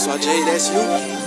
SYJ, that's you.